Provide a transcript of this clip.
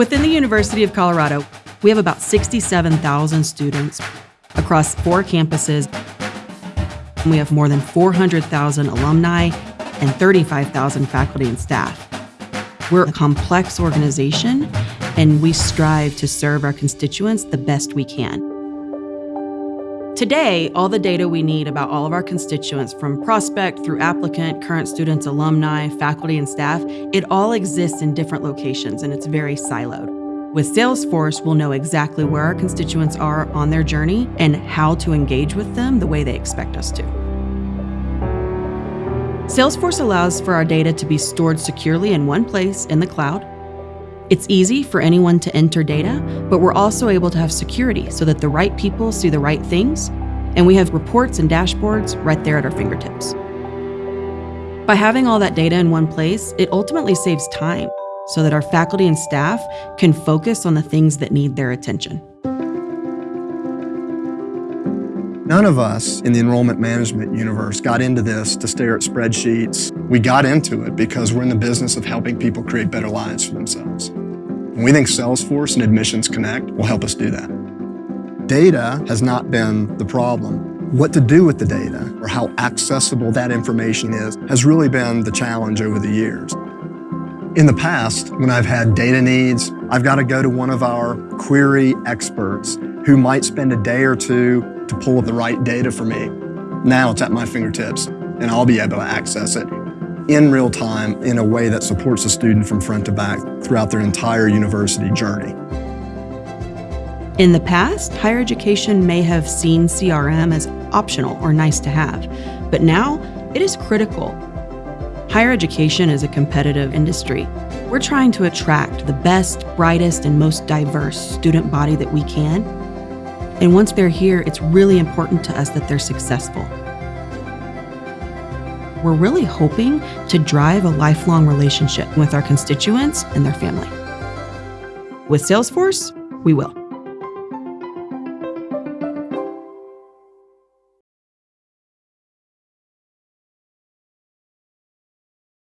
Within the University of Colorado, we have about 67,000 students across four campuses. We have more than 400,000 alumni and 35,000 faculty and staff. We're a complex organization, and we strive to serve our constituents the best we can. Today, all the data we need about all of our constituents, from prospect through applicant, current students, alumni, faculty, and staff, it all exists in different locations and it's very siloed. With Salesforce, we'll know exactly where our constituents are on their journey and how to engage with them the way they expect us to. Salesforce allows for our data to be stored securely in one place in the cloud it's easy for anyone to enter data, but we're also able to have security so that the right people see the right things, and we have reports and dashboards right there at our fingertips. By having all that data in one place, it ultimately saves time so that our faculty and staff can focus on the things that need their attention. None of us in the enrollment management universe got into this to stare at spreadsheets. We got into it because we're in the business of helping people create better lives for themselves. And we think Salesforce and Admissions Connect will help us do that. Data has not been the problem. What to do with the data or how accessible that information is has really been the challenge over the years. In the past, when I've had data needs, I've got to go to one of our query experts who might spend a day or two to pull up the right data for me. Now it's at my fingertips and I'll be able to access it in real time in a way that supports the student from front to back throughout their entire university journey. In the past, higher education may have seen CRM as optional or nice to have, but now it is critical. Higher education is a competitive industry. We're trying to attract the best, brightest, and most diverse student body that we can and once they're here, it's really important to us that they're successful. We're really hoping to drive a lifelong relationship with our constituents and their family. With Salesforce, we will.